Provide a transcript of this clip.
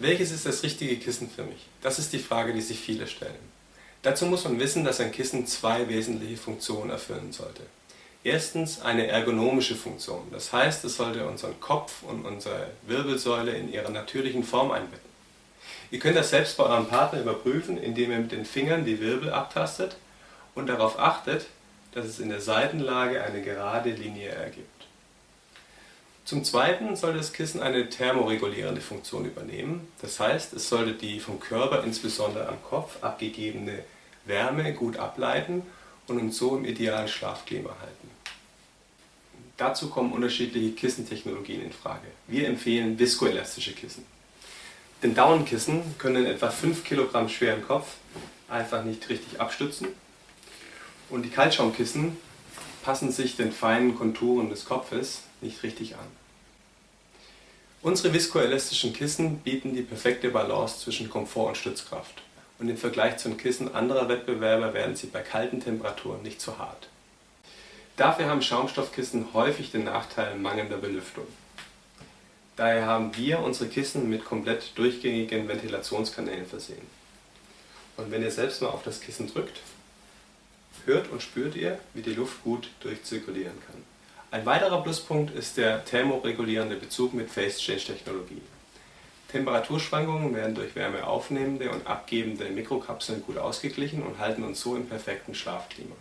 Welches ist das richtige Kissen für mich? Das ist die Frage, die sich viele stellen. Dazu muss man wissen, dass ein Kissen zwei wesentliche Funktionen erfüllen sollte. Erstens eine ergonomische Funktion, das heißt, es sollte unseren Kopf und unsere Wirbelsäule in ihrer natürlichen Form einbetten. Ihr könnt das selbst bei eurem Partner überprüfen, indem ihr mit den Fingern die Wirbel abtastet und darauf achtet, dass es in der Seitenlage eine gerade Linie ergibt. Zum Zweiten soll das Kissen eine thermoregulierende Funktion übernehmen, das heißt, es sollte die vom Körper, insbesondere am Kopf, abgegebene Wärme gut ableiten und uns so im idealen Schlafklima halten. Dazu kommen unterschiedliche Kissentechnologien in Frage. Wir empfehlen viskoelastische Kissen. Denn Daunenkissen können etwa 5 kg schweren Kopf einfach nicht richtig abstützen und die Kaltschaumkissen passen sich den feinen Konturen des Kopfes nicht richtig an. Unsere viskoelastischen Kissen bieten die perfekte Balance zwischen Komfort und Stützkraft und im Vergleich zu den Kissen anderer Wettbewerber werden sie bei kalten Temperaturen nicht zu hart. Dafür haben Schaumstoffkissen häufig den Nachteil mangelnder Belüftung. Daher haben wir unsere Kissen mit komplett durchgängigen Ventilationskanälen versehen. Und wenn ihr selbst mal auf das Kissen drückt, hört und spürt ihr, wie die Luft gut durchzirkulieren kann. Ein weiterer Pluspunkt ist der thermoregulierende Bezug mit Phase-Change-Technologie. Temperaturschwankungen werden durch wärmeaufnehmende und abgebende Mikrokapseln gut ausgeglichen und halten uns so im perfekten Schlafklima.